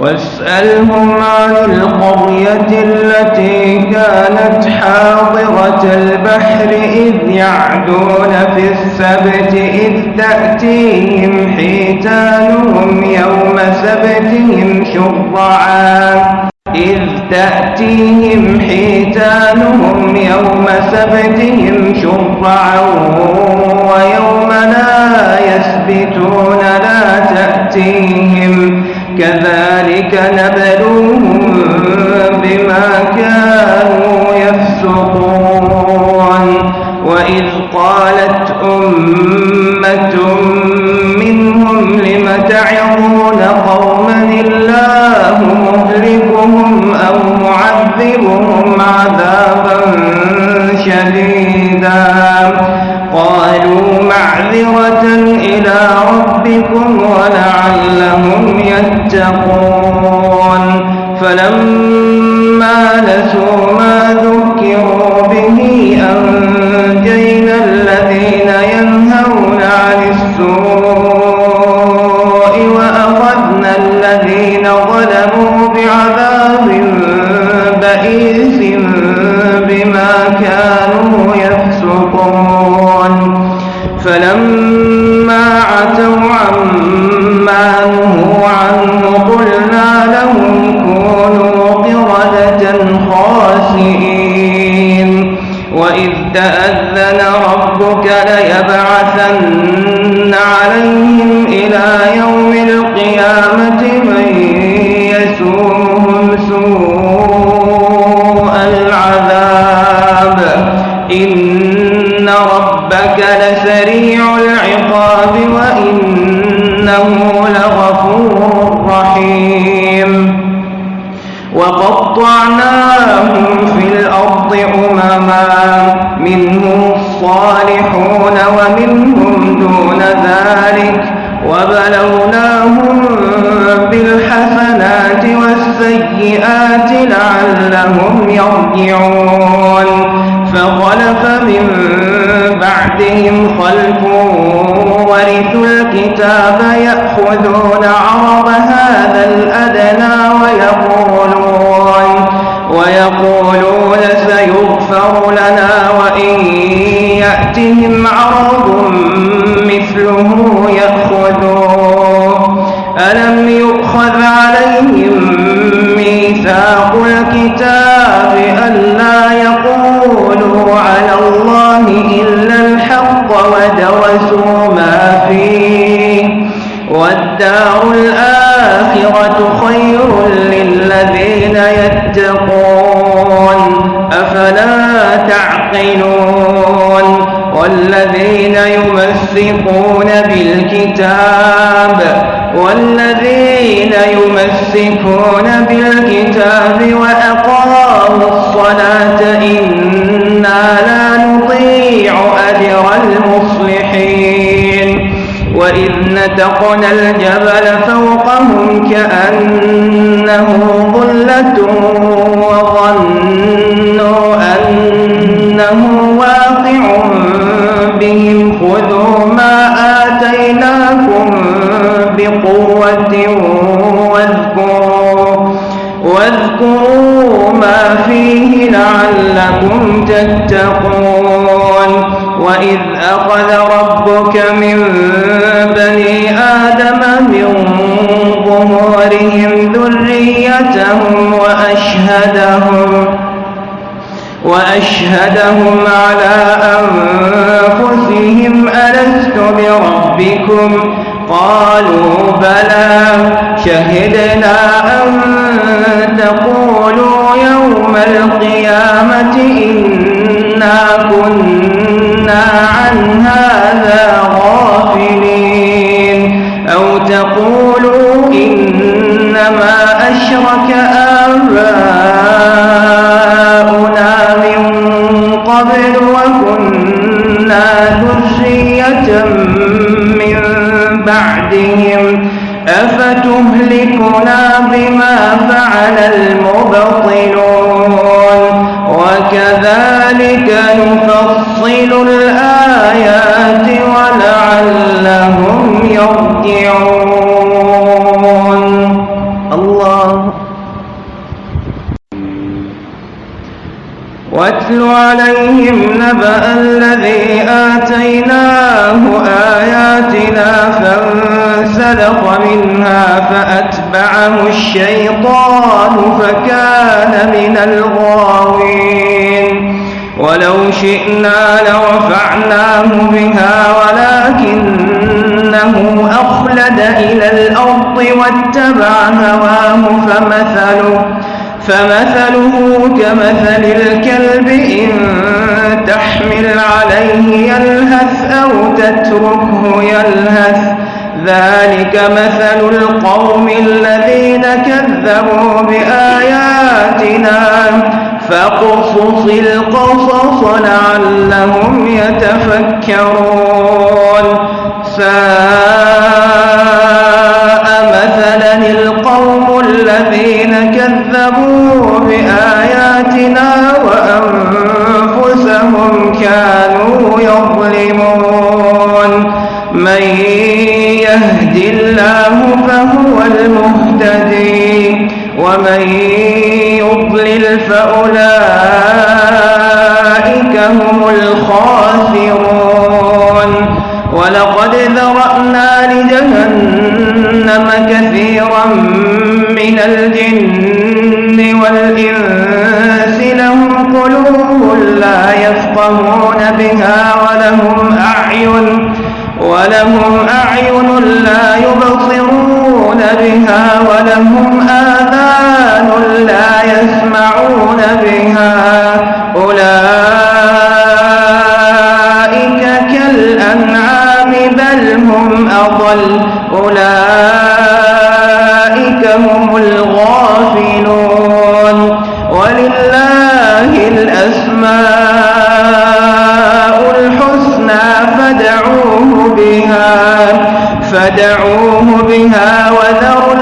واسألهم عن القرية التي كانت حاضرة البحر إذ يعدون في السبت إذ تأتيهم حيتانهم يوم سبتهم شرعا. إذ تأتيهم حيتانهم يوم سبتهم شرعا ويوم لا يسبتون لا تأتيهم. كذلك نبلوهم بما كانوا يفسقون. وإذ قالت أمة منهم لم تعظون قوما الله مهلكهم أو معذبهم عذابا شديدا؟ قالوا معذرة يتقون. فلما نسوا ما ذكروا به أنجينا الذين ينهون عن السوء وأخذنا الذين ظلموا بعذاب بئيس بما كانوا يفسقون. فلما تأذن ربك ليبعثن عليهم إلى يوم القيامة من يسومهم سوء العذاب. إن ربك لسريع العقاب وإنه لغفور رحيم. وقطعناهم في الأرض أمما منهم الصالحون ومنهم دون ذلك وبلوناهم بالحسنات والسيئات لعلهم يرجعون. فخلف من بعدهم خلف ورثوا الكتاب يأخذون عرض هذا الأدنى ويقولون سيغفر لنا وإن يأتهم عرض مثله يأخذوه. ألم يؤخذ عليهم ميثاق الكتاب ألا يقولوا على الله إلا الحق ودرسوا ما فيه. والدار الآخرة يمسكون بالكتاب وأقاموا الصلاة إنا لا نطيع أجر المصلحين. وإذ نتقنا الجبل فوقهم كأنه ظلة فيه لعلكم تتقون. وإذ أخذ ربك من بني آدم من ظهورهم ذريتهم وأشهدهم وأشهدهم على أنفسهم ألست بربكم؟ قالوا بلى شهدنا أن تقولوا يوم القيامة إنا كنا عن هذا غافلين. أو تقولوا إنما أشرك آباؤنا من قبل وكنا ذرية من بعدهم. أفتهلكنا بما فعل المبطلون وكذلك نفصل الآيات ولعلهم يرجعون. الله. واتل عليهم نبأ فأتبعه الشيطان فكان من الغاوين. ولو شئنا لرفعناه بها ولكنه أخلد إلى الأرض واتبع هواه فمثله فمثله كمثل الكلب إن تحمل عليه يلهث أو تتركه يلهث. ذلك مثل القوم الذين كذبوا بآياتنا فاقصص القصص لعلهم يتفكرون. ساء مثلا القوم الذين كذبوا يفقهون بها ولهم أعين ولهم أعين لا يبصرون بها ولهم آذان لا يسمعون بها أولئك كالأنعام بل هم أضل أولئك هم الغافلون ولله الأسماء فدعوه بها وذروا